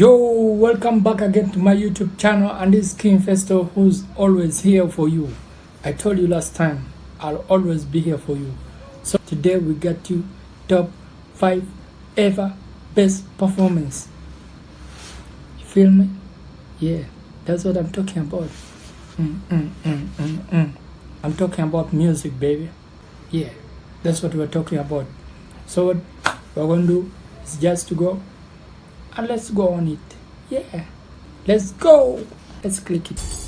Yo, welcome back again to my YouTube channel and this is King Festo who's always here for you. I told you last time, I'll always be here for you. So today we got you top 5 ever best performance. You feel me? Yeah, that's what I'm talking about. Mm, mm, mm, mm, mm. I'm talking about music, baby. Yeah, that's what we're talking about. So what we're going to do is just to go and let's go on it. Yeah. Let's go. Let's click it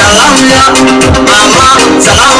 Salam ya, mama salam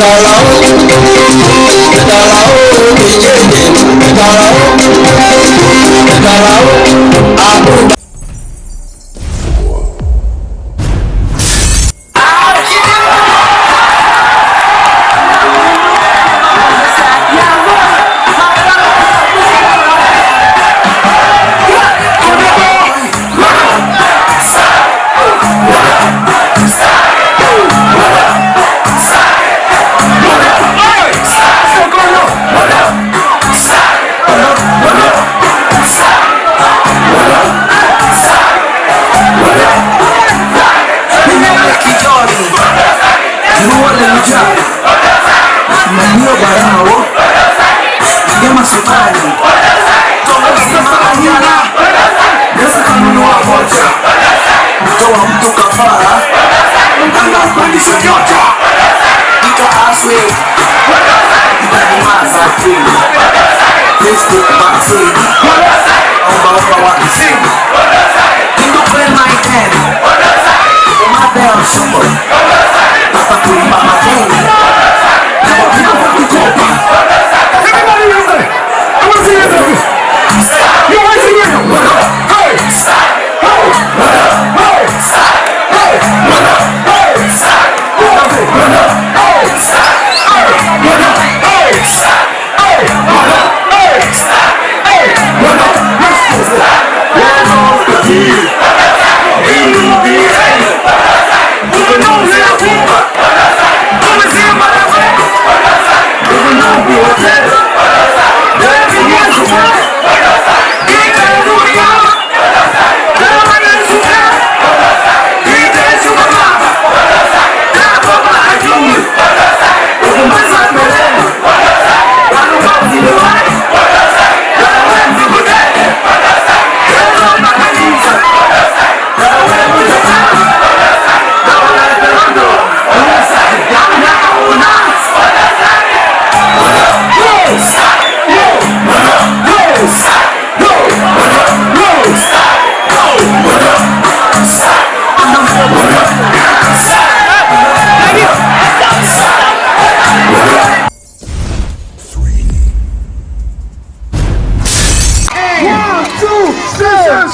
Tara o, tara o, ìjẹ́jẹ́, tara o. Omba omba wa ising Indo kwen my ten Uma bel shubo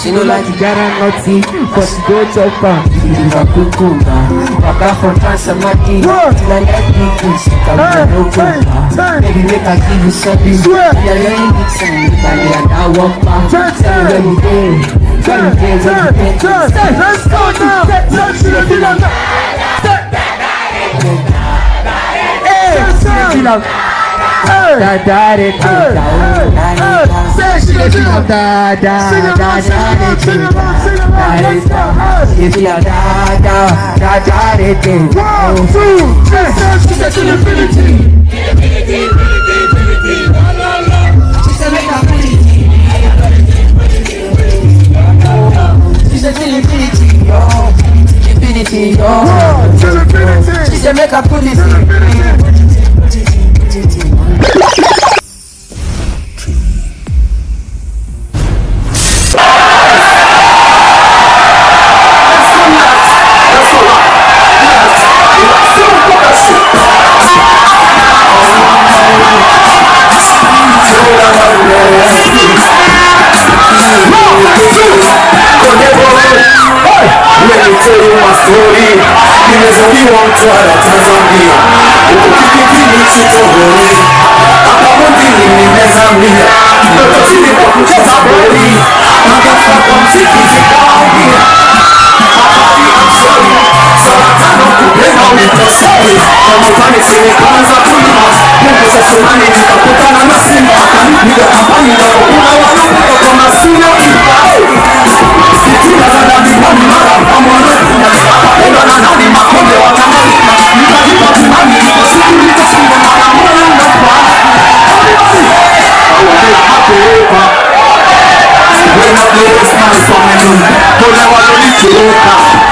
She no like to get her naughty, but she go chop her. She's a cucumber. Papa from Transamaki, till I get me she can be no cucumber. Baby, make her give you something. Yeah, yeah, you need some. If I get that walk back, tell me where you go. Tell me where you go. Let's go now. Let's go now. Hey, Da da da da da da Say she a da da da. Let's. If you da da da da da One, two, three. Say she to infinity. She said make a pretty She said till infinity, yo Infinity, yo infinity. She said make a know my story mi tanzania òkú kékeré ní títọ́ wọlé àpapọ̀ dìrì ní tanzania lọ́jọ́ tí mi kọ́ kú jẹ́ta borí. Man from me Kule walonichoka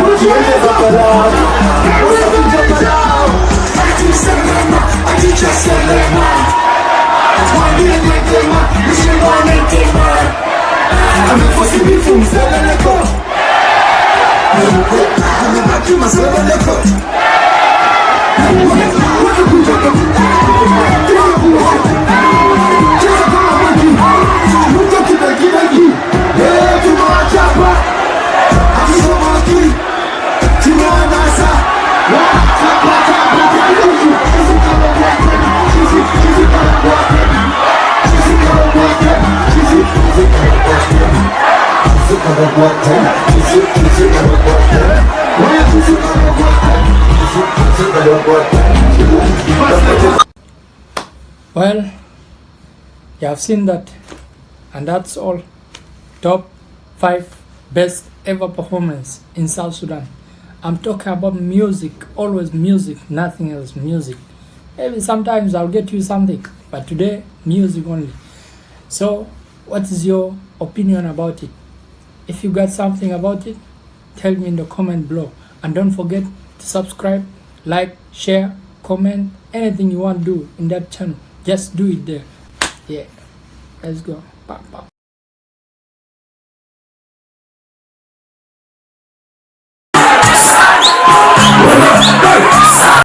Mojiweze baba nao, Wasafi baba nao, Ati Selema, Ati Cha Selema, Mwambie Mwetema, Mshimba Mwetema, Amefosi bifu mzeleleko, Amebaki mazeleleko, Wanakuja Well, you have seen that, and that's all. Top five best ever performance in South Sudan. I'm talking about music, always music, nothing else, music. Maybe sometimes I'll get you something, but today, music only. So, what is your opinion about it? If you got something about it, tell me in the comment below. And don't forget to subscribe, like, share, comment, anything you want to do in that channel. Just do it there. Yeah. Let's go. Pop, pop.